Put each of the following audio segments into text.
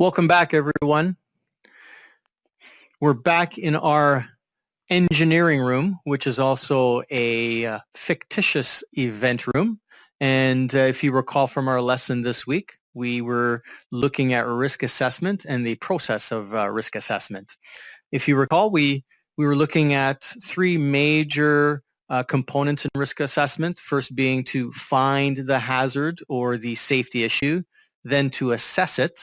Welcome back, everyone. We're back in our engineering room, which is also a uh, fictitious event room. And uh, if you recall from our lesson this week, we were looking at risk assessment and the process of uh, risk assessment. If you recall, we, we were looking at three major uh, components in risk assessment, first being to find the hazard or the safety issue, then to assess it,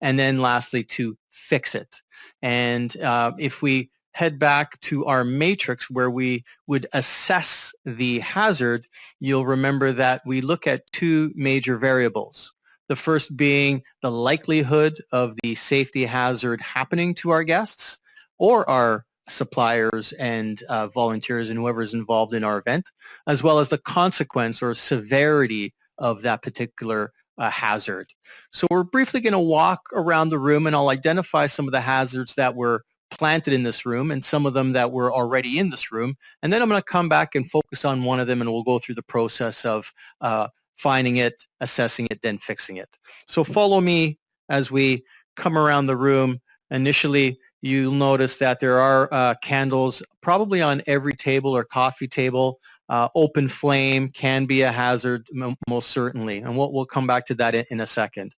and then lastly to fix it. And uh, if we head back to our matrix where we would assess the hazard, you'll remember that we look at two major variables. The first being the likelihood of the safety hazard happening to our guests or our suppliers and uh, volunteers and whoever is involved in our event, as well as the consequence or severity of that particular a hazard. So we're briefly going to walk around the room and I'll identify some of the hazards that were planted in this room and some of them that were already in this room. And then I'm going to come back and focus on one of them and we'll go through the process of uh, finding it, assessing it, then fixing it. So follow me as we come around the room. Initially, you'll notice that there are uh, candles probably on every table or coffee table. Uh, open flame can be a hazard, most certainly, and we'll, we'll come back to that in, in, a second.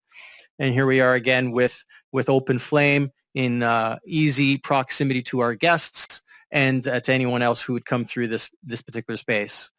And here we are again with, with open flame in uh, easy proximity to our guests and uh, to anyone else who would come through this, this particular space.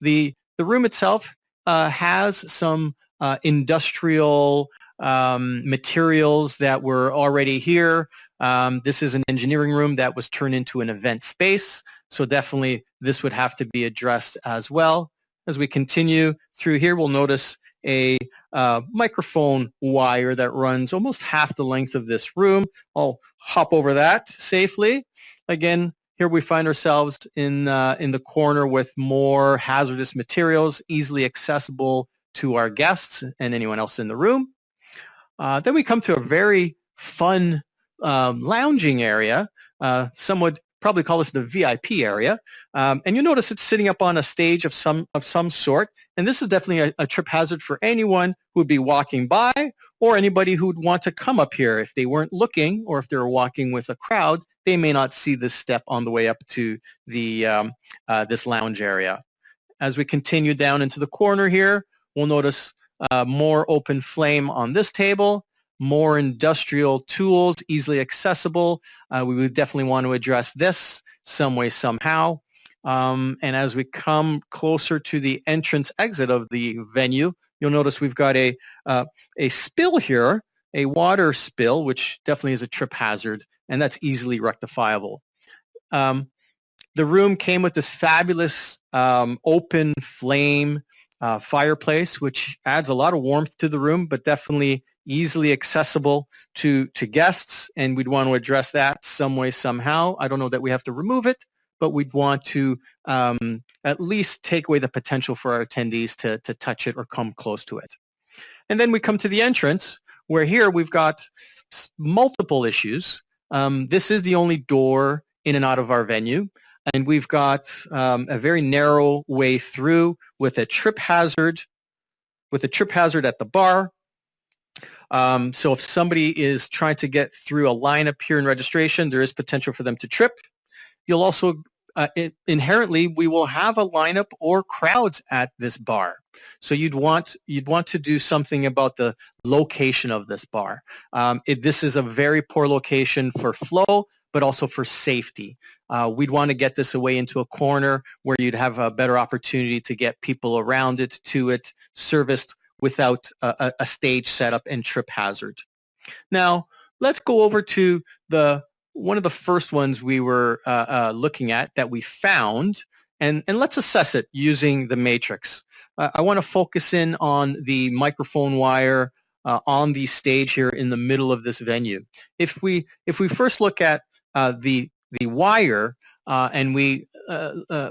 The, the room itself uh, has some uh, industrial um, materials that were already here. Um, this is an engineering room that was turned into an event space. So definitely this would have to be addressed as well. As we continue through here, we'll notice a uh, microphone wire that runs almost half the length of this room. I'll hop over that safely. Again, here we find ourselves in, uh, in the corner with more hazardous materials easily accessible to our guests and anyone else in the room. Uh, then we come to a very fun um, lounging area. Uh, some would probably call this the VIP area. Um, and you notice it's sitting up on a stage of some of some sort. And this is definitely a, a, trip hazard for anyone who would be walking by or anybody who would want to come up here. If they weren't looking or if they were walking with a crowd, they may not see this step on the way up to the um, uh, this lounge area. As we continue down into the corner here, we'll notice uh, more open flame on this table more industrial tools, easily accessible. Uh, we would definitely want to address this some way, somehow. Um, and as we come closer to the entrance exit of the venue, you'll notice we've got a, uh, a spill here, a water spill, which definitely is a trip hazard, and that's easily rectifiable. Um, the room came with this fabulous um, open flame uh, fireplace, which adds a lot of warmth to the room, but definitely easily accessible to, to guests, and we'd want to address that some way, somehow. I don't know that we have to remove it, but we'd want to um, at least take away the potential for our attendees to, to touch it or come close to it. And then we come to the entrance, where here we've got multiple issues. Um, this is the only door in and out of our venue. And we've got um, a very narrow way through with a trip hazard, with a trip hazard at the bar, um, so if somebody is trying to get through a lineup here in registration, there is potential for them to trip. You'll also, uh, it, inherently, we will have a lineup or crowds at this bar. So you'd want you'd want to do something about the location of this bar. Um, it, this is a very poor location for flow, but also for safety. Uh, we'd want to get this away into a corner where you'd have a better opportunity to get people around it, to it, serviced without a, a stage setup and trip hazard. Now, let's go over to the one of the first ones we were uh, uh, looking at that we found, and, and let's assess it using the matrix. Uh, I want to focus in on the microphone wire uh, on the stage here in the middle of this venue. If we if we first look at uh, the the wire uh, and we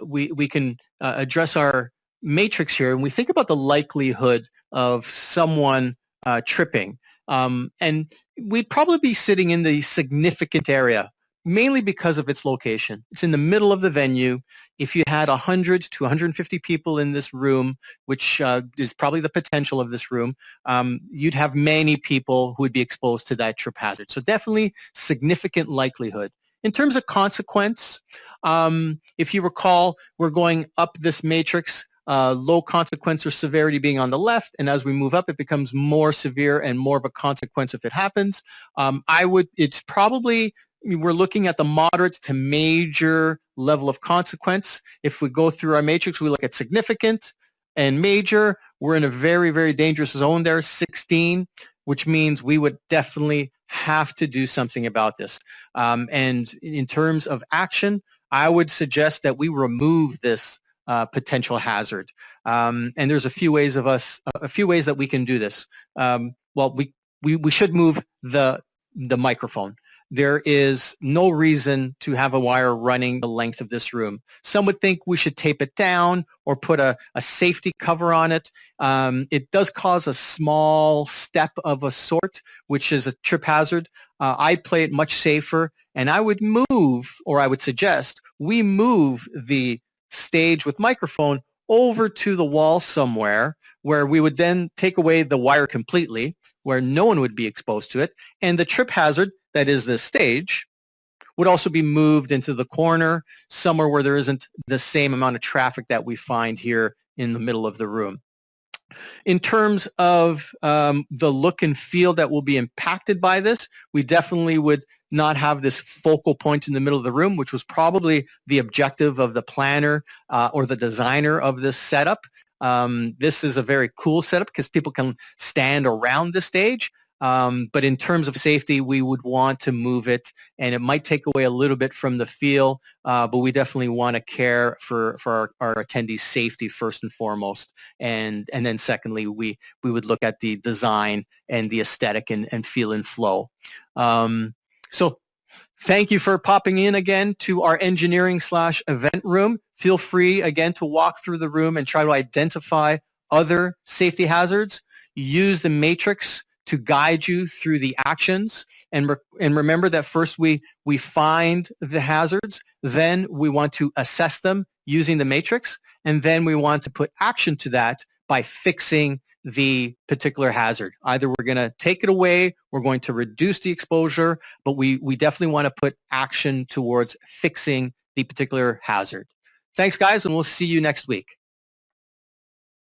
we we can address our matrix here and we think about the likelihood of someone uh, tripping. Um, and we'd probably be sitting in the significant area mainly because of its location. It's in the middle of the venue. If you had 100 to 150 people in this room, which uh, is probably the potential of this room, um, you'd have many people who would be exposed to that trip hazard. So definitely significant likelihood. In terms of consequence, um, if you recall, we're going up this matrix uh, low consequence or severity being on the left, and as we move up, it becomes more severe and more of a consequence if it happens. Um, I would, it's probably we're looking at the moderate to major level of consequence. If we go through our matrix, we look at significant and major. We're in a very, very dangerous zone there, 16, which means we would definitely have to do something about this. Um, and in terms of action, I would suggest that we remove this uh, potential hazard. Um, and there's a few ways of us, a few ways that we can do this. Um, well, we, we, we should move the, the microphone there is no reason to have a wire running the length of this room. Some would think we should tape it down or put a, a safety cover on it. Um, it does cause a small step of a sort, which is a trip hazard. Uh, I play it much safer, and I would move, or I would suggest, we move the stage with microphone over to the wall somewhere where we would then take away the wire completely, where no one would be exposed to it, and the trip hazard that is the stage, would also be moved into the corner, somewhere where there isn't the same amount of traffic that we find here in the middle of the room. In terms of um, the look and feel that will be impacted by this, we definitely would not have this focal point in the middle of the room, which was probably the objective of the planner uh, or the designer of this setup. Um, this is a very cool setup because people can stand around the stage, um, but in terms of safety, we would want to move it, and it might take away a little bit from the feel, uh, but we definitely want to care for, for our, our, attendees' safety first and foremost. And, and then secondly, we, we would look at the design and the aesthetic and, and feel and flow. Um, so thank you for popping in again to our engineering slash event room. Feel free again to walk through the room and try to identify other safety hazards. Use the matrix to guide you through the actions. And, re and remember that first we, we find the hazards, then we want to assess them using the matrix, and then we want to put action to that by fixing the particular hazard. Either we're going to take it away, we're going to reduce the exposure, but we, we definitely want to put action towards fixing the particular hazard. Thanks, guys, and we'll see you next week.